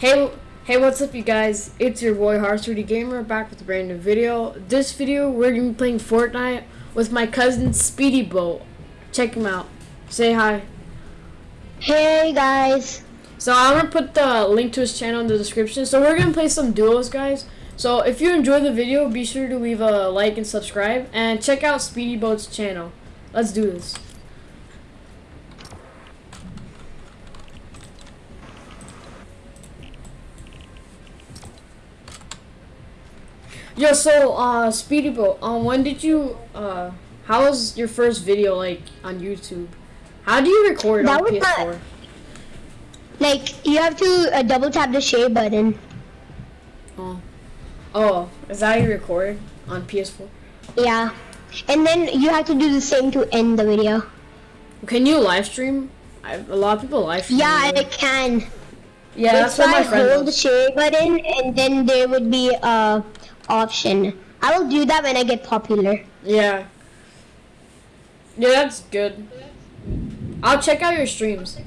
Hey, hey, what's up, you guys? It's your boy Hearts3D Gamer back with a brand new video. This video, we're gonna be playing Fortnite with my cousin Speedy Boat. Check him out. Say hi. Hey guys. So I'm gonna put the link to his channel in the description. So we're gonna play some duos, guys. So if you enjoy the video, be sure to leave a like and subscribe, and check out Speedy Boat's channel. Let's do this. Yo, so uh, Speedy Boat, um, when did you uh, how was your first video like on YouTube? How do you record That on was PS4? Like you have to uh, double tap the share button. Oh, oh, is that how you record on PS4? Yeah. And then you have to do the same to end the video. Can you live stream? I, a lot of people live stream. Yeah. I can. yeah, that's If what my I friend hold the share button and then there would be a option. I will do that when I get popular. Yeah, yeah, that's good. I'll check out your streams.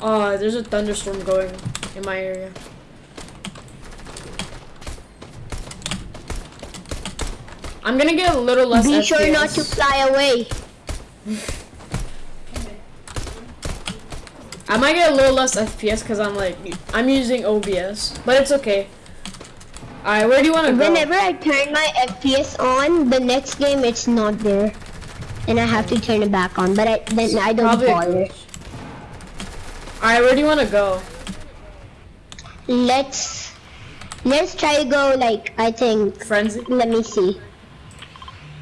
Oh, there's a thunderstorm going in my area. I'm gonna get a little less Be sure not to fly away. I might get a little less FPS because I'm like I'm using OBS, but it's okay. Alright, where do you want to go? Whenever I turn my FPS on, the next game it's not there. And I have to turn it back on, but I, then I don't Probably bother. Alright, where do you want to go? Let's let's try to go like I think Frenzy? let me see.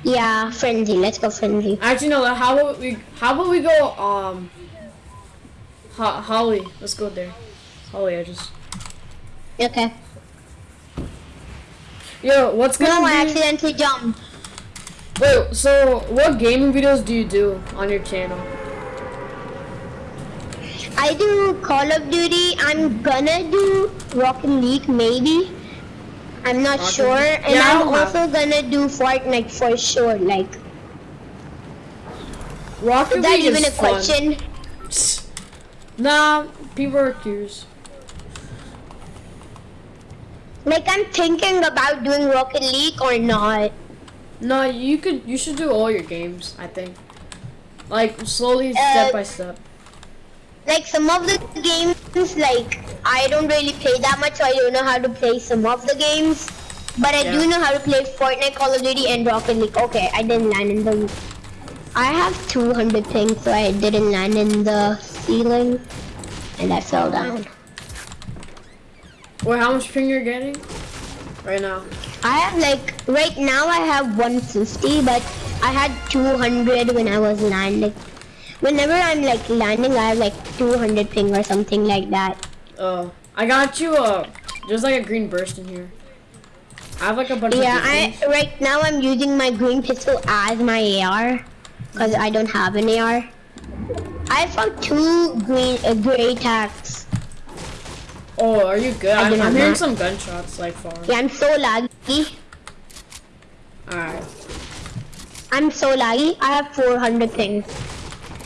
Yeah, frenzy. Let's go frenzy. Actually, no. How about we? How about we go? Um, Ho- Holly. Let's go there. Holly I just... Okay. Yo, what's gonna No, I accidentally jumped. Wait. So, what gaming videos do you do on your channel? I do Call of Duty. I'm gonna do Rocket League maybe. I'm not Rocket sure, League? and Yeah, I'm don't have- also gonna do Fortnite for sure. Like, Rocket is that League even is a fun. question? Nah, people are curious. Like, I'm thinking about doing Rocket League or not. No, you could. You should do all your games. I think. Like slowly, Uh, step by step. Like some of the games, like I don't really play that much, so I don't know how to play some of the games. But I Yeah. do know how to play Fortnite, Call of Duty, and Rocket League. Okay, I didn't land in the. I have 200 things, so I didn't land in the ceiling, and I fell down. Wait, how much ping you're getting? Right now. I have like right now I have 150, but I had 200 when I was landing. Whenever I'm like landing, I have like 200 ping or something like that. Uh, I got you. Uh, there's like a green burst in here. I have like a bunch Yeah. I right now I'm using my green pistol as my AR because I don't have an AR. I found two green uh, gray tags. Oh, are you good? I I'm, I'm hearing that. some gunshots like far. Yeah, I'm so laggy. Alright. I'm so laggy. I have 400 things.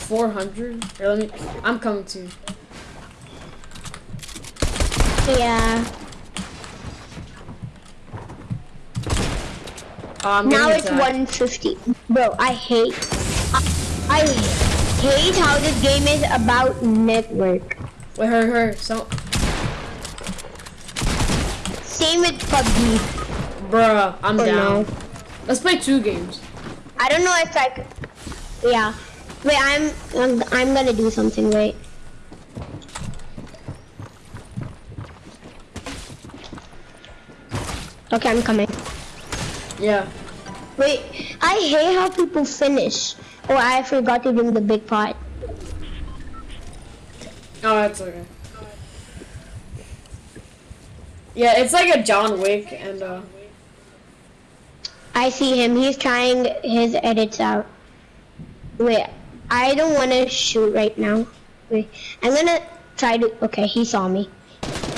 400? Here, let me. I'm coming to you. Yeah. Oh, I'm Now it's attacked. 150. Bro, I hate. I, I hate how this game is about network. Wait, her, her. So, Same with PUBG. bruh, I'm Oh, down. no. Let's play two games. I don't know if I could. Yeah. Wait, I'm, I'm I'm gonna do something. Wait. Okay, I'm coming. Yeah. Wait, I hate how people finish. Oh, I forgot to bring the big pot. Oh, that's okay. Yeah, it's like a John Wick, and uh, I see him. He's trying his edits out. Wait, I don't want to shoot right now. Wait, I'm gonna try to. Okay, he saw me.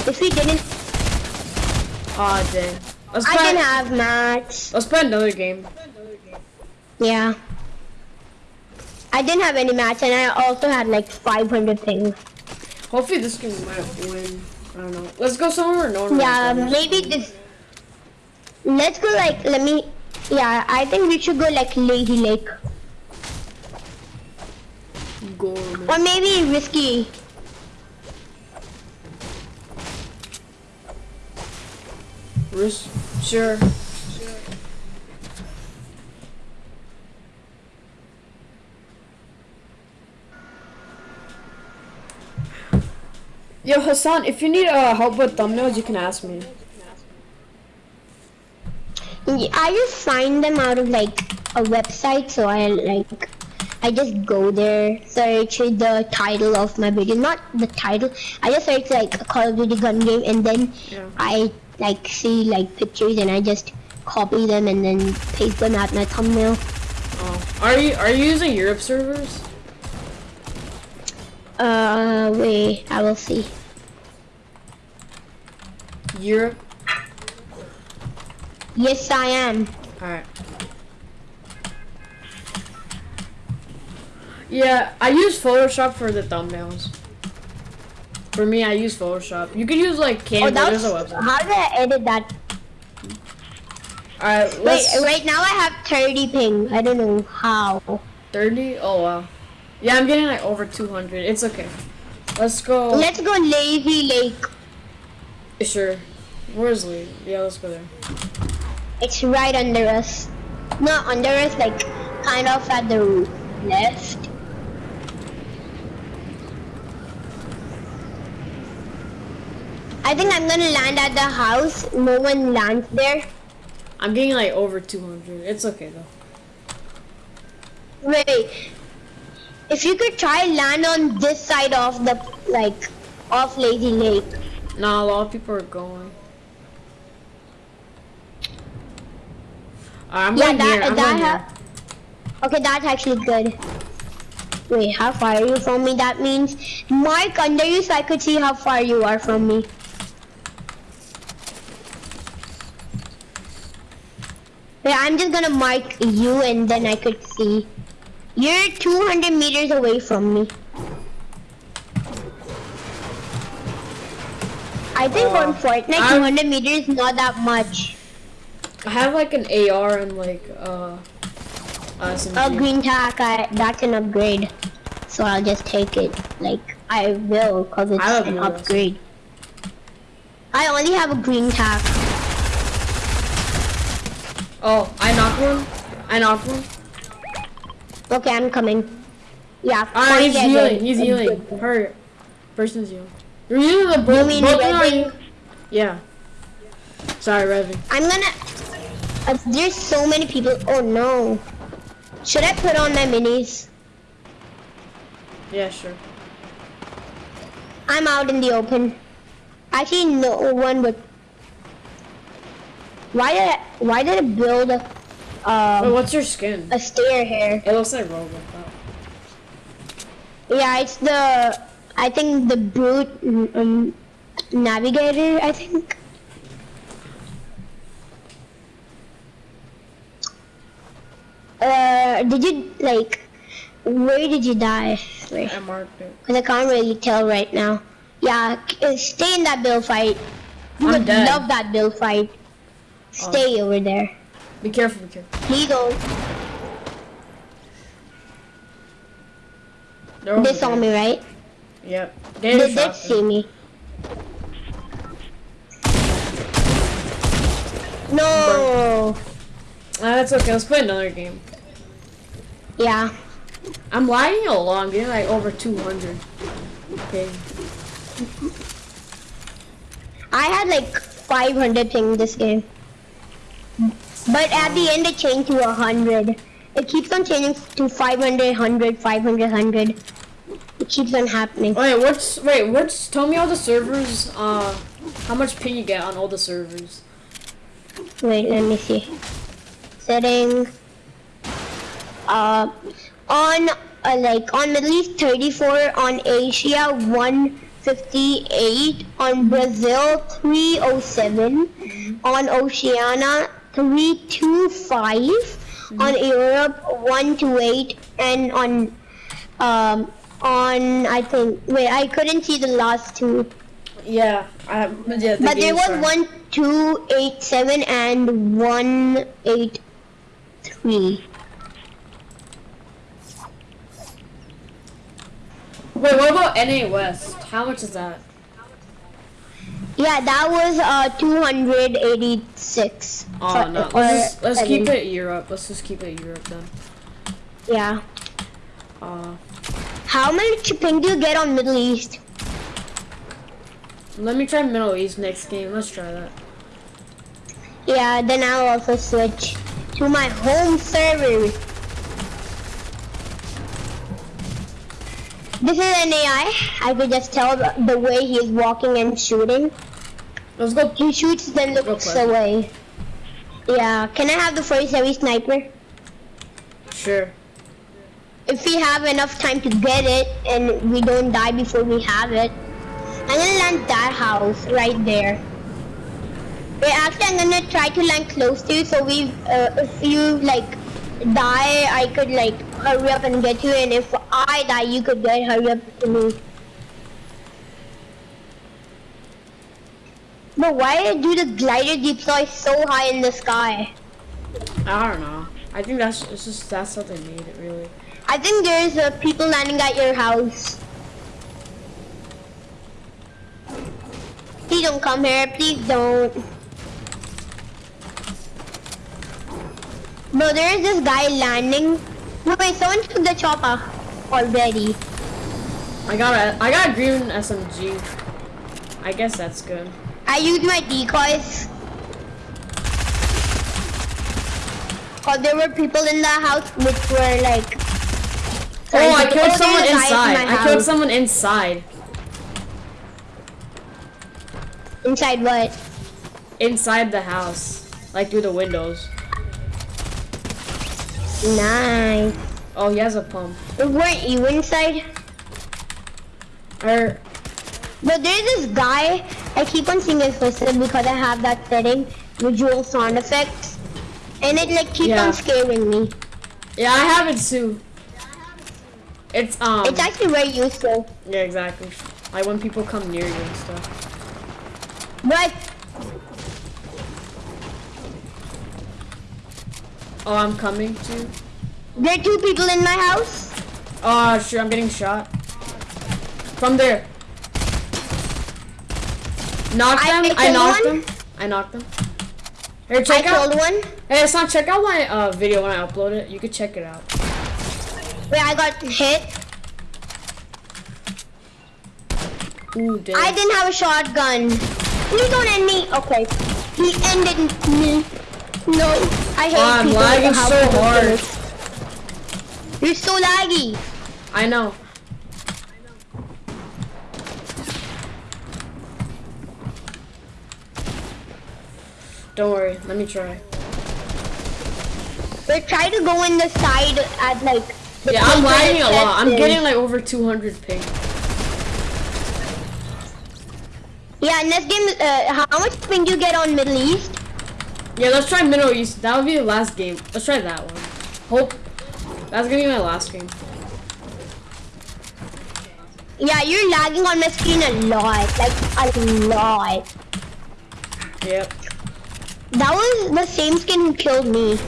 If he didn't, oh dang. Let's I play. can have mats. Let's play another game. Yeah. I didn't have any mats, and I also had like 500 things. Hopefully this game might win. I don't know. Let's go somewhere no one Yeah, maybe this. Let's go like, let me, yeah, I think we should go like Lazy Lake. Go. Or maybe Risky. Risk. Sure. Yo, Hassan, if you need uh, help with thumbnails, you can ask me. Yeah, I just find them out of like a website, so I like, I just go there, search the title of my video, not the title. I just search like a Call of Duty gun game, and then Yeah. I like see like pictures, and I just copy them and then paste them at my thumbnail. Oh. Are you are you using Europe servers? Uh, wait, I will see. Europe. Yes, I am. Alright. Yeah, I use Photoshop for the thumbnails. For me, I use Photoshop. You can use like Oh, Canva. that's There's a website. how did I edit that? Alright, Wait, right now I have 30 ping. I don't know how. 30? Oh wow. Yeah, I'm getting like over 200. It's okay. Let's go. Let's go Lazy Lake. Sure. Where's Lee? Yeah, let's go there. It's right under us. Not under us, like kind of at the left. I think I'm gonna land at the house. No one lands there. I'm getting like over 200. It's okay though. Wait. If you could try land on this side of the like off Lazy Lake. Nah, a lot of people are going. Alright, I'm Yeah, going that here. I'm that. Okay, that's actually good. Wait, how far are you from me? That means mark under you so I could see how far you are from me. Wait, I'm just gonna mark you and then I could see. You're 200 meters away from me. I think Uh, on Fortnite, I'm- 200 meters is not that much. I have like an AR and like uh, uh A green tack, I, that's an upgrade. So I'll just take it. Like, I will, because it's an upgrade. I only have a green tack. Oh, I knocked one. I knocked one. Okay, I'm coming. Yeah, Alright, he's forget healing. it. He's healing. good. Hurry. Person's healing. You're using the both. You mean are Yeah. Sorry, Revy. I'm gonna... Uh, there's so many people. Oh no. Should I put on my minis? Yeah, sure. I'm out in the open. Actually, no one would... Why did I, why did I build a, Wait, um, what's your skin? a steer hair. It looks like Robocop. Yeah, it's the I think the brute um, navigator. I think. Uh, did you like? Where did you die? Wait, I marked it. Cause I can't really tell right now. Yeah, uh, stay in that bill fight. You I'm would dead. love that bill fight. Stay over there. Be careful, be careful. He goes. They're They saw there. me, right? Yep. They Gator did see me. No. Ah, that's okay. Let's play another game. Yeah. I'm lagging a lot. I'm getting like over 200. Okay. I had like 500 ping this game. But at the end it changed to 100. It keeps on changing to 500, 100, 500, 100. It keeps on happening. Wait, what's wait? What's? Tell me all the servers. Uh, how much ping you get on all the servers? Wait, let me see. Setting. Uh, on uh, like on Middle East 34, on Asia 158, on Brazil 307, on Oceania 325, on Europe 128, and on um on, I think, wait, I couldn't see the last two. Yeah, I, yeah. The But there game was one, two, eight, seven, and one, eight, three. Wait, what about NA West? How much is that? Yeah, that was uh 286. Oh no, let's just, let's keep it Europe. Let's just keep it Europe then. Yeah. Uh, How much ping do you get on Middle East? let me try Middle East next game. Let's try that. Yeah, then I'll also switch to my home server. This is an AI. I could just tell the- the way he's walking and shooting. Let's go. He shoots then looks away. Yeah, can I have the first heavy sniper? Sure. If we have enough time to get it and we don't die before we have it, I'm gonna land that house right there. Wait, actually, I'm gonna try to land close to you so we, uh, if you like die, I could like hurry up and get you, and if I die, you could get hurry up to me. But why do the glider deploy so high in the sky? I don't know. I think that's it's just that's how they made it really. I think there's uh, people landing at your house. Please don't come here. Please don't. No, there is this guy landing. No, wait, someone took the chopper ah, already. I got a I got a green SMG. I guess that's good. I used my decoys. Cause there were people in the house which were like. Oh, I killed someone a guy in inside. I killed someone inside. Inside what? Inside the house, like through the windows. Nice. Oh, he has a pump. Weren't you inside? Or But there's this guy, I keep on seeing his footsteps because I have that setting, visual sound effects. And it like keeps Yeah. on scaring me. yeah, I have it too. It's um. It's actually very useful. yeah, exactly. Like when people come near you and stuff. But Oh, I'm coming to. there are two people in my house. Oh, sure, I'm getting shot. From there. Knocked I- them. I I, knocked one. them. I knocked them. Here, I check out. killed one. Hey, Hassan, check out my uh, video when I upload it. You can check it out. Wait, I got hit. Ooh, damn. I didn't have a shotgun. Please don't end me. Okay. He ended me. No. I hate Oh, I'm people lagging who so hard. finish. You're so laggy. I know. Don't worry. Let me try. But try to go in the side at like. the Yeah, I'm lagging a lot. I'm getting like over 200 ping. Yeah, in this game, uh, how much ping do you get on Middle East? Yeah, let's try Middle East. That would be the last game. Let's try that one. Hope. That's gonna be my last game. Yeah, you're lagging on my screen a lot, like a lot. Yep. That was the same skin who killed me.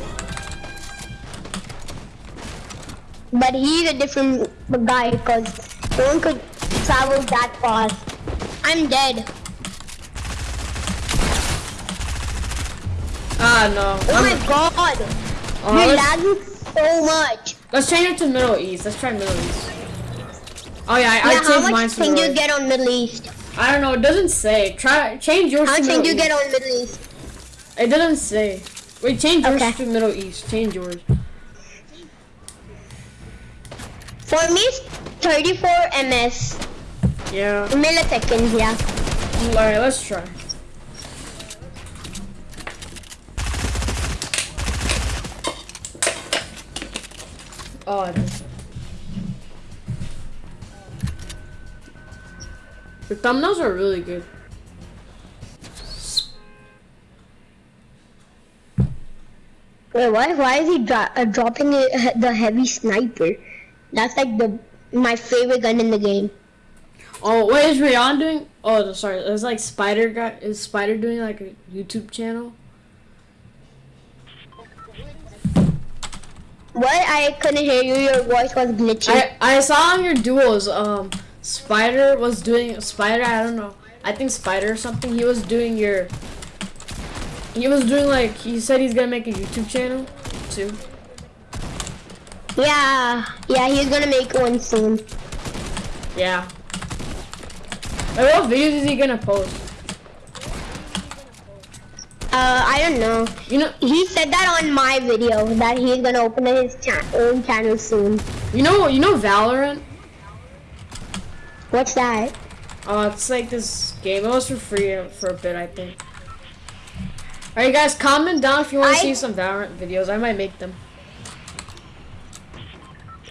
But he's a different guy because no one could travel that fast. I'm dead. Ah, no. Oh I'm- my god. oh, You're lagging so much. let's change it to Middle East. Let's try Middle East. Oh yeah, I, I Yeah, how changed mine much to ping do you get on Middle East? I don't know. It doesn't say. Try change yours How much Middle you East. get on Middle East? It doesn't say. Wait, change yours Okay. to Middle East. Change yours. For me, it's 34 ms. Yeah. Milliseconds, yeah. Alright, let's try. Oh, is. The thumbnails are really good. Wait, why? Why is he dro- uh, dropping it, the heavy sniper? That's like the my favorite gun in the game. Oh, what is Rayon doing? Oh, sorry. It's like Spider guy. Is Spider doing like a YouTube channel? What? I couldn't hear you. Your voice was glitchy. I I saw on your duos, Um, Spider was doing Spider. I don't know. I think Spider or something. He was doing your. He was doing like he said he's gonna make a YouTube channel too. yeah, yeah, he's gonna make one soon. Yeah. Like, what videos is he gonna post? Uh, I don't know. You know, He said that on my video that he's gonna open his cha own channel soon. you know, you know Valorant. What's that? Oh, it's like this game. It was for free for a bit, I think. Alright, guys, comment down if you want to see some Valorant videos. I might make them.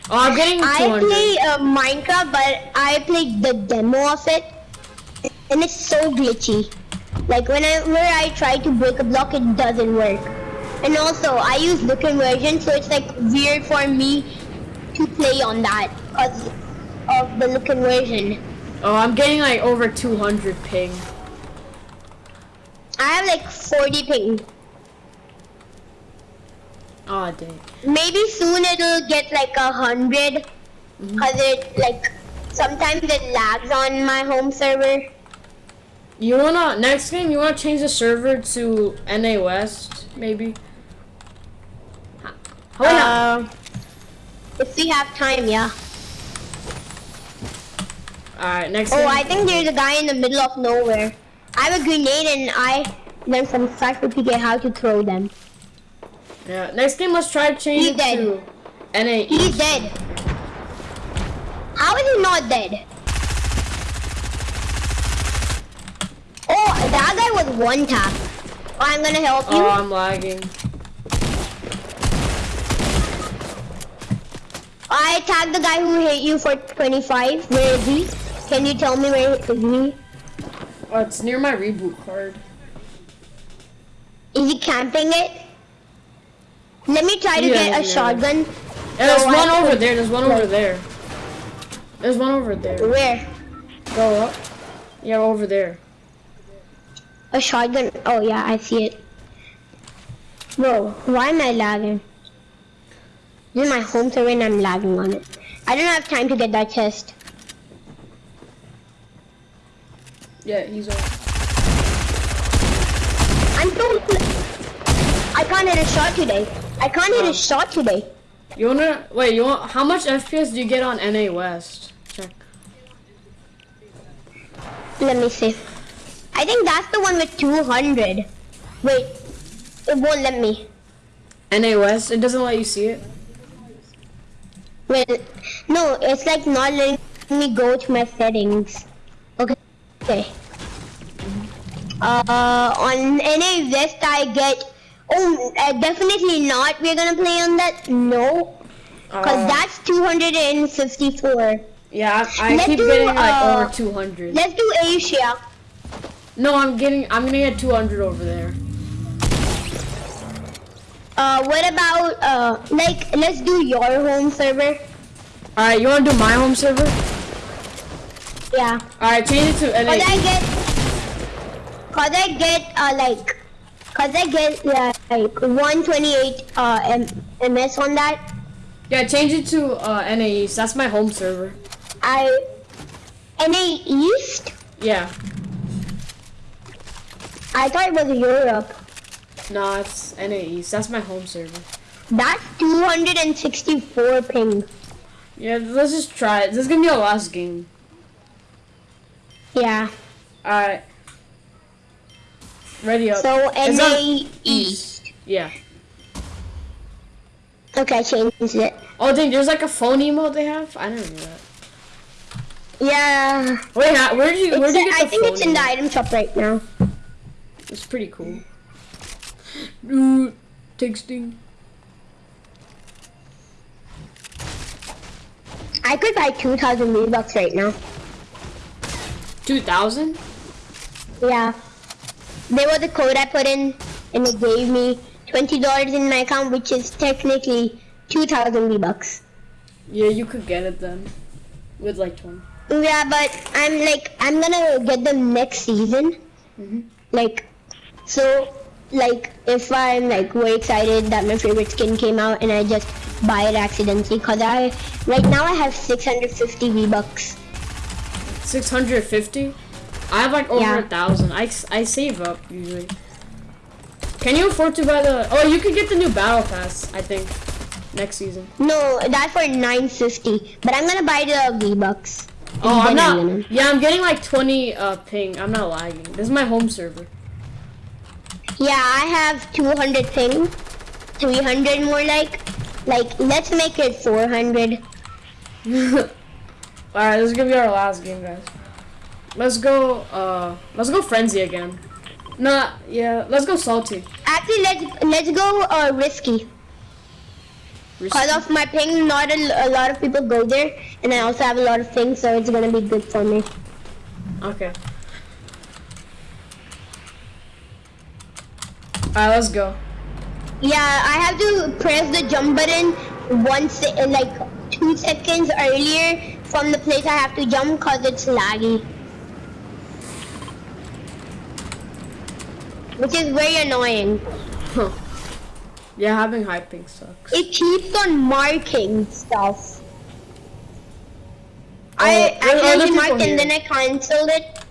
Oh, I'm getting 200. I play uh, Minecraft, but I played the demo of it, and it's so glitchy. Like whenever I try to break a block, it doesn't work. And also, I use the conversion, so it's like weird for me to play on that because of the look inversion. Oh, I'm getting like over 200 ping. I have like 40 ping. Oh, dang. Maybe soon it'll get like a hundred, cause mm-hmm. it like sometimes it lags on my home server. You wanna, next game, you wanna change the server to NA West, maybe? Hold on. Uh, if we have time, yeah. Alright, next Oh, game. I think there's a guy in the middle of nowhere. I have a grenade and I learned from SypherPK how to throw them. Yeah, next game, let's try to change He's it dead. to NA He's dead. How is he not dead? Oh, that guy was one tap. Oh, I'm gonna help you. Oh, I'm lagging. I tagged the guy who hit you for 25. Where is he? Can you tell me where is he? Oh, it's near my reboot card. Is he camping it? Let me try to Yeah, get a yeah. shotgun. Yeah, there's So one I over could- there. There's one over there. There's one over there. Where? Go up. Yeah, over there. A shotgun. Oh yeah, I see it. Bro, why am I lagging? This is my home server and I'm lagging on it. I don't have time to get that chest. Yeah, he's over. I'm so. I can't hit a shot today. I can't hit a shot today. You wanna wait? You want how much FPS do you get on NA West? Check. Let me see. I think that's the one with 200. Wait, it won't let me. NA West. It doesn't let you see it. Wait, no, it's like not letting me go to my settings. Okay. Okay. Uh, on NA West I get. Oh, uh, definitely not. We're gonna play on that. No, cause Uh, that's 254. yeah, I, I keep do, getting like uh, over 200. Let's do Asia. No, I'm getting. I'm gonna get 200 over there. Uh, what about uh, like let's do your home server. All right, you wanna do my home server? Yeah. All right, change it to Cause I get, cause I get uh like, cause I get yeah, like 128 uh M- MS on that. Yeah, change it to uh, NA East. That's my home server. I NA East. Yeah. I thought it was Europe. No, it's NA East. That's my home server. That's 264 ping. Yeah, let's just try it. This is gonna be our last game. Yeah. Alright. Ready up. So NA East. Yeah. Okay, I changed it. Oh, dang, there's like a phone emote they have? I didn't know that. Yeah. Wait, where did you, where did you get I the think phone it's in the item shop right now. It's pretty cool. Ooh, texting. I could buy 2,000 V-Bucks right now. 2000? Yeah. There was a code I put in and it gave me $20 in my account which is technically 2000 V-Bucks. Yeah, you could get it then. with like 20. Yeah, but I'm like I'm gonna get them next season. hmm Like, so like if I'm like way excited that my favorite skin came out and I just buy it accidentally, cause I right now I have 650 V bucks. 650? I have like over Yeah. a thousand. I, I save up usually. Can you afford to buy the? Oh, you could get the new battle pass. I think next season. No, that's for 950. But I'm gonna buy the V bucks. Oh, I'm not. gonna- Yeah, I'm getting like 20 uh ping. I'm not lagging. This is my home server. Yeah, I have 200 ping, 300 more like. Like, let's make it 400. All right, this is gonna be our last game, guys. Let's go. Uh, let's go frenzy again. Nah, yeah. Let's go salty. Actually, let's let's go uh, risky. Cause of my ping, not a, a lot of people go there, and I also have a lot of things, so it's gonna be good for me. Okay. Alright, let's go. Yeah, I have to press the jump button once, like two seconds earlier from the place I have to jump, cause it's laggy. Which is very annoying. Huh. Yeah, having high ping sucks. It keeps on marking stuff. Oh, I there's other accidentally people marked and then I cancelled it.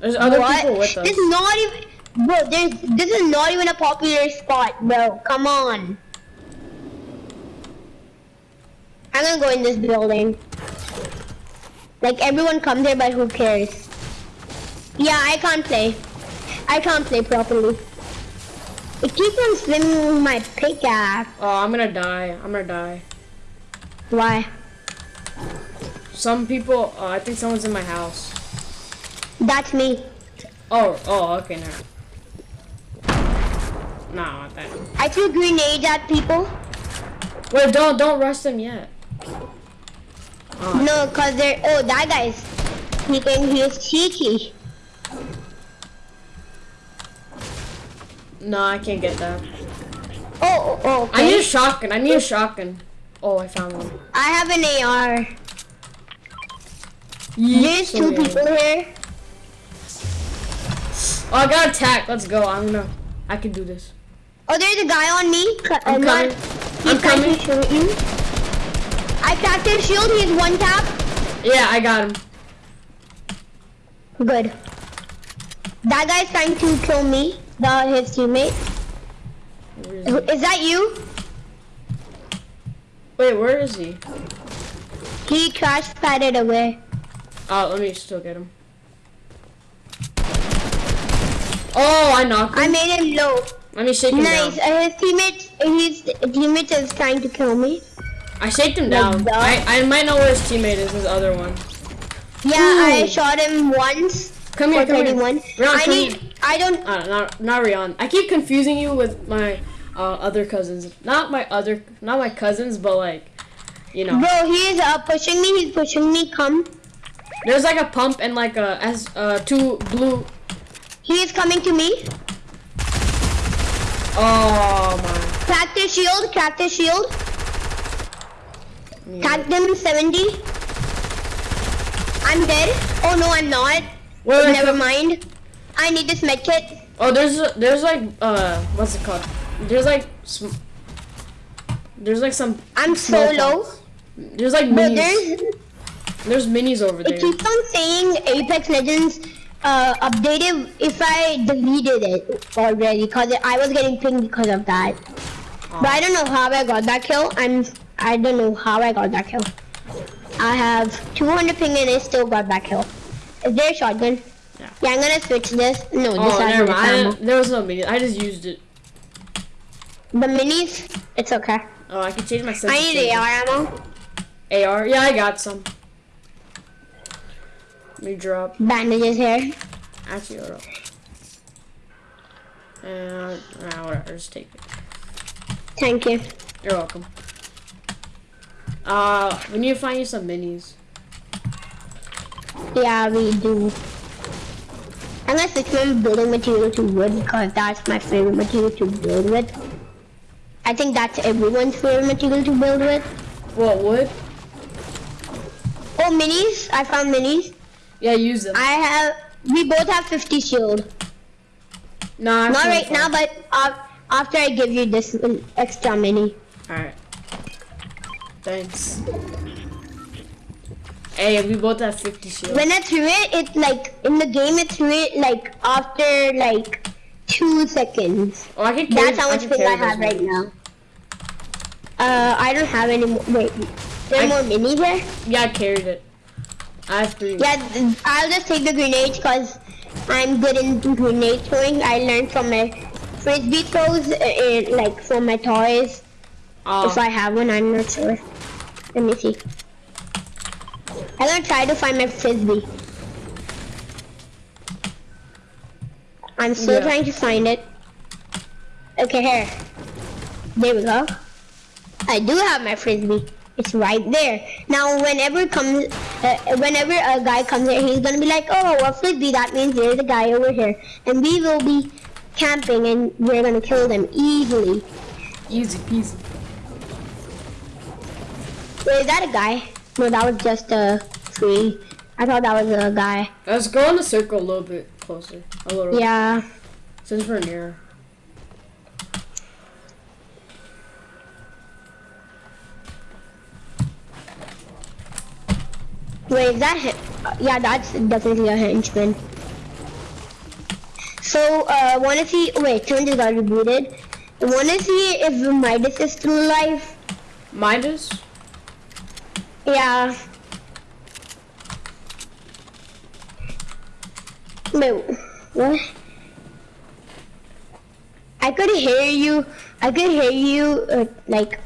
There's other what? people with us. Is not even, bro. There's this is not even a popular spot, bro. Come on. I'm gonna go in this building. Like everyone comes here, but who cares? Yeah, I can't play. I can't play properly. It keeps on swimming my pickaxe. Oh, I'm gonna die. I'm gonna die. Why? Some people. Uh, I think someone's in my house. That's me. Oh, oh, okay, now. Nah, not that. I threw grenades at people. Wait, don't don't rush them yet. Oh, No, cause they're oh that guy's he can he is cheeky. no, I can't get that. Oh, oh, oh I need a shotgun. I need a shotgun. Oh, I found one. I have an AR. Yeet, There's two people here. Oh, I got attacked. Let's go. I'm gonna. I can do this. Oh, there's a guy on me. I'm uh, coming. He's I'm coming. shoot you. I cracked his shield. He's one tap. Yeah, I got him. Good. That guy's trying to kill me. The his teammate. Is he? Is that you? Wait, where is he? He crash padded away. Oh, let me still get him. Oh, I knocked him. I made him low. Let me shake him Nice. down. Uh, his teammate, his teammate is trying to kill me. I shaked him Like down. that? I, I might know where his teammate is, his other one. Yeah, I shot him once Come here, come here. 31. Rion, I come need, here. I don't, Uh, not, not Rion. I keep confusing you with my uh, other cousins. Not my other, not my cousins, but like, you know. bro, he's uh, pushing me, he's pushing me, come. There's like a pump and like a as uh two blue. He is coming to me. Oh my. Cracked his shield, cracked his shield. Yeah. Tagged him 70. I'm dead. Oh no, I'm not. Wait, wait, Never mind. I need this med kit. Oh, there's there's like uh what's it called? There's like sm- there's like some. I'm so low. There's like But minis. there's, There's minis over it there. It keeps on saying Apex Legends uh, updated if I deleted it already because I was getting pinged because of that. But I don't know how I got that kill. I'm I don't know how I got that kill. I have 200 ping and I still got that kill. Is there a shotgun? Yeah. Yeah, I'm gonna switch this. No, Oh, has never mind. I there was no mini. I just used it. The minis, it's okay. Oh, I can change my I need AR ammo. AR? Yeah, I got some. Me drop. Bandages here. Actually, hold up. And, ah, whatever, just take it. Thank you. You're welcome. Uh, we need to find you some minis. Yeah, we do. I'm gonna switch building material to wood because that's my favorite material to build with. I think that's everyone's favorite material to build with. What, wood? Oh, minis. I found minis. Yeah, use them. I have. We both have 50 shield. no, Not right now, but uh, after I give you this extra mini. Alright. Thanks. Hey, we both have 50 shield. When I threw it, it like in the game it threw it like after like two seconds. Oh, I can carry That's how much can ping I have right now. Uh, I don't have any more. Wait, there I- more mini there? Yeah, I carried it. I have three. Yeah, I'll just take the grenades because I'm good in grenade throwing. I learned from my frisbee throws, uh, uh, like from my toys. Oh, If I have one, I'm not sure. Let me see. I'm gonna try to find my frisbee. I'm still Yeah. trying to find it. Okay, here. There we go. I do have my frisbee. It's right there. Now, whenever comes, uh, whenever a guy comes here, he's gonna be like, "Oh, a frisbee." That means there's a guy over here, and we will be camping, and we're gonna kill them easily. easy peasy. Wait, is that a guy? No, that was just a tree. I thought that was a guy. Let's go in the circle a little bit closer. A little. Yeah. Since we're near. Wait, is that him? Yeah, that's definitely a henchman. So, uh, wanna see? Wait, Tune just got rebooted. Wanna see if Midas is still alive? Midas? Yeah. Wait, what? I could hear you. I could hear you, uh, like.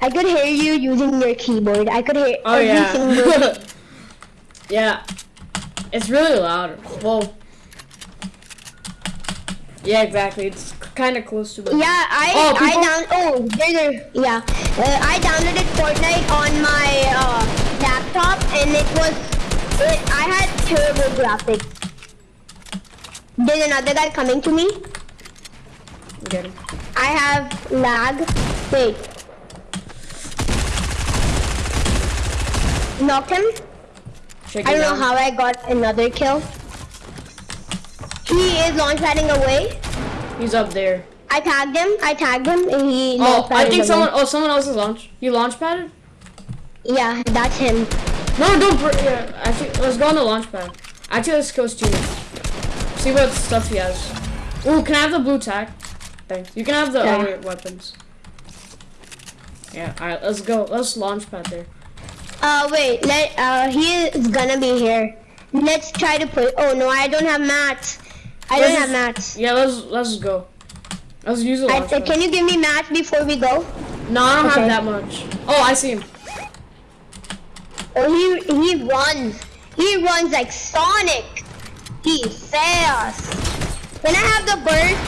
I could hear you using your keyboard. I could hear Oh every single yeah. yeah. It's really loud. Well. Yeah, exactly. It's kind of close to it. Yeah, I Oh, I down oh there's a yeah uh, I downloaded Fortnite on my uh, laptop and it was it, I had terrible graphics. There's another guy coming to me. Get him. I have lag. Wait. Knocked him. I don't know how I got another kill. He is launch padding away. He's up there. I tagged him. I tagged him and he Oh, I think someone. Oh, someone else is launch. You launch padded? Yeah, that's him. No, don't. Yeah, actually, let's go on the launch pad. Actually, let's go Steam. See what stuff he has. Ooh, can I have the blue tag? Thanks. You can have the Yeah. other weapons. Yeah. All right. Let's go. Let's launch pad there. Uh, wait, let, uh, he is gonna be here. Let's try to put, oh no, I don't have mats. I don't have mats. Yeah. Let's let's go. Let's use the I, launch uh, pad. can you give me mats before we go? No, I don't Okay. have that much. Oh, I see him. Oh, he, he runs. He runs like Sonic. He's fast. When I have the burst,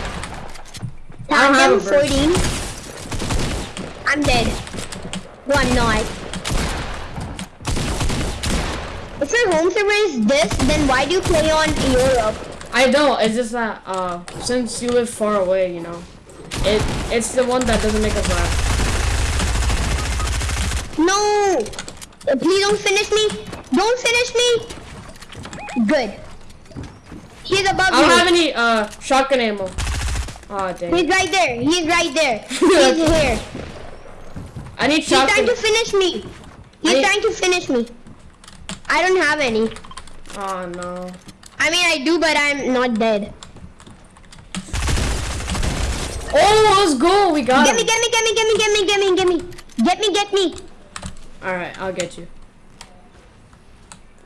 I don't have tag him 14. I'm dead. One not. If your home server is this, then why do you play on Europe? I don't. It's just that uh, since you live far away, you know, it it's the one that doesn't make us laugh. No! Uh, Please don't finish me! Don't finish me! Good. He's above you. I don't you. have any uh shotgun ammo. Oh dang. He's right there. He's right there. He's here. I need shotgun. He's trying to finish me. He's trying to finish me. I don't have any. Oh no. I mean, I do, but I'm not dead. Oh, let's go. We got it. Get me, get me, get me, get me, get me, get me, get me. Get me, get me. All right, I'll get you.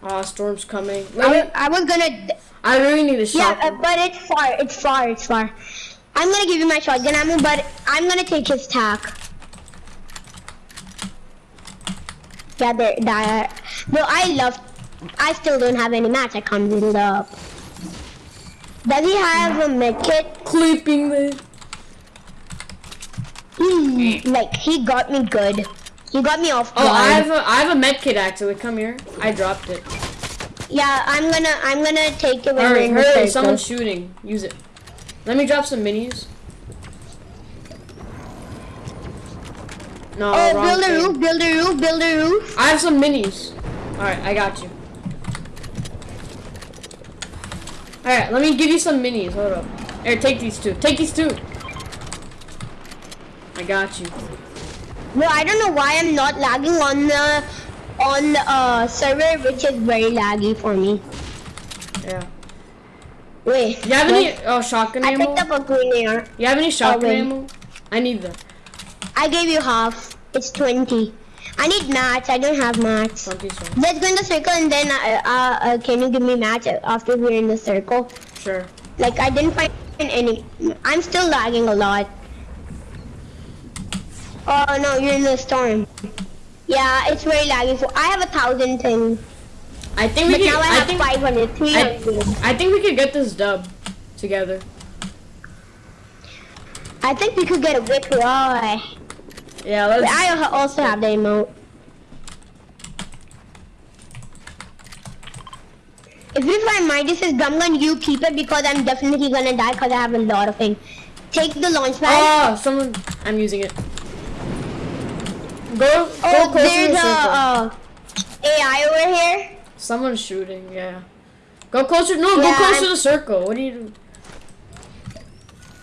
Oh, storm's coming. I, I was gonna. I really need a shot. Yeah, uh, but it's far. It's far. It's far. I'm gonna give you my shotgun ammo, but I'm gonna take his tack. Yeah, there, that. No, I love. I still don't have any match. I can't build it up. Does he have a medkit? Clipping the. He, hmm, like he got me good. He got me off Oh, guard. I have a I have a med kit actually. Come here. I dropped it. Yeah, I'm gonna I'm gonna take it when Hurry, hurry! Someone's shooting. Use it. Let me drop some minis. No, Oh, build a roof, build a roof, build a roof. I have some minis. Alright, I got you. Alright, let me give you some minis. Hold up. Here, take these two. Take these two. I got you. No, I don't know why I'm not lagging on the on the uh, server, which is very laggy for me. Yeah. Wait. You have what? any oh shotgun I ammo? picked up a green AR. You have any shotgun wait. ammo? I need that. I gave you half. It's 20. I need mats. I don't have mats. Twenty so. Let's go in the circle and then uh, uh, uh, can you give me mats after we're in the circle? Sure. Like I didn't find any. I'm still lagging a lot. Oh no, you're in the storm. Yeah, it's very laggy. So I have a thousand things, I think we but can now I I have think 500, I, 300. I think we could get this dub together. I think we could get a whip Roy. Yeah, let's I also have the emote. If you find Midas's drum gun, you keep it because I'm definitely gonna die because I have a lot of things. Take the launch pad. Oh, someone I'm using it. Go go oh, closer to there's the a circle. uh, AI over here. Someone's shooting, yeah. Go closer no, Yeah, go closer I'm- to the circle. What do you do?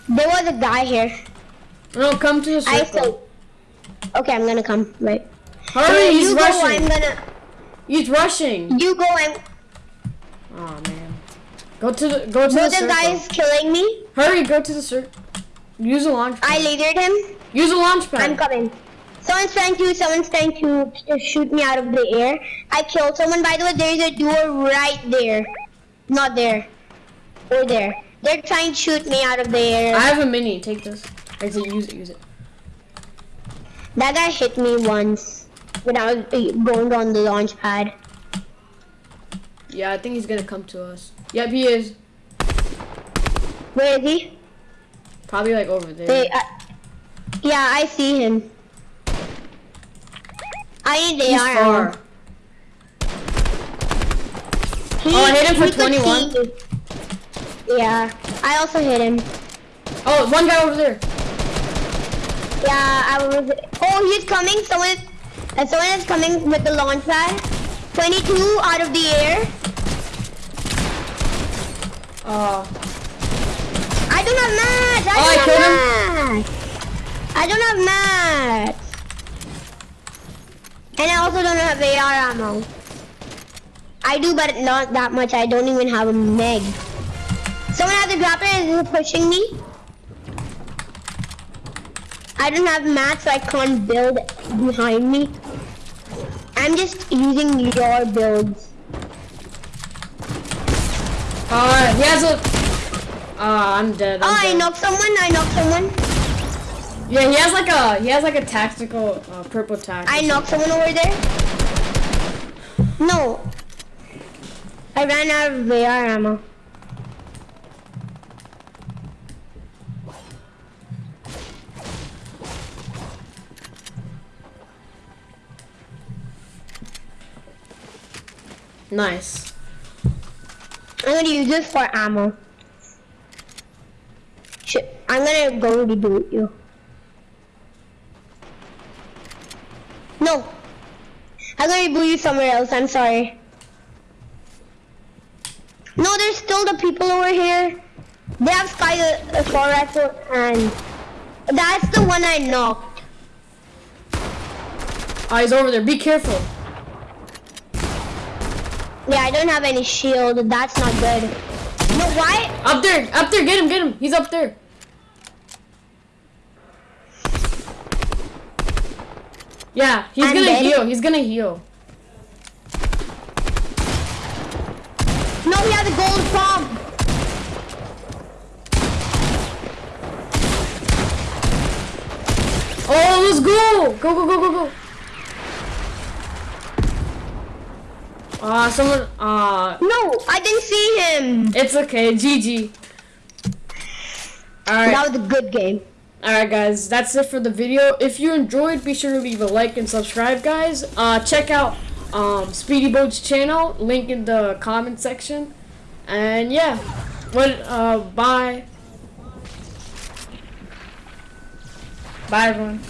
There was a guy here. No, come to the I circle. Okay, I'm gonna come. Wait. Hurry, Uh, he's you go. rushing. I'm gonna. He's rushing. You go. I'm. Oh man. Go to the go to No, the the circle. guy is killing me. Hurry, go to the circle. Use a launch I pad. lasered him. Use a launch pad. I'm coming. Someone's trying to, someone's trying to shoot me out of the air. I killed someone. By the way, there is a door right there. Not there. Or there. They're trying to shoot me out of the air. I have a mini. Take this. I say use it. Use it. That guy hit me once when I was going on the launch pad. Yeah, I think he's gonna come to us. Yep, he is. Where is he? Probably like over there. They, uh, yeah, I see him. I need He's AR far. He, Oh, I hit him for 21. Yeah, I also hit him. Oh, one guy over there. Yeah, I was. Oh, he's coming. Someone, uh, someone is coming with the launch pad. 22 out of the air. Oh, I don't have mats. I Oh, don't killed have mats. I don't have mats. And I also don't have AR ammo. I do, but not that much. I don't even have a meg. Someone has a grappler and is pushing me. I don't have mats, so I can't build behind me. I'm just using your builds. uh, he has a. Ah, I'm dead. I'm Oh, I dead. knocked someone. I knocked someone. Yeah, he has like a he has like a tactical uh, purple tac. I knocked someone over there. No. I ran out of AR ammo. Nice. I'm gonna use this for ammo. Shit, I'm gonna go reboot you. No. I'm gonna reboot you somewhere else, I'm sorry. No, there's still the people over here. They have Sky uh, Star Rifle and that's the one I knocked. Oh, he's over there. Be careful. Yeah, I don't have any shield. That's not good. No, why? Up there, up there. Get him, get him. He's up there. Yeah, he's I'm gonna dead. heal. He's gonna heal. No, he has a gold bomb. Oh, let's go! Go, go, go, go, go. Ah, someone. Ah, No, I didn't see him. it's okay. GG. Alright. That was a good game. Alright guys, that's it for the video. If you enjoyed, be sure to leave a like and subscribe guys. Uh, check out um, Speedy Boat's channel, link in the comment section. And yeah, what, uh, bye. Bye everyone.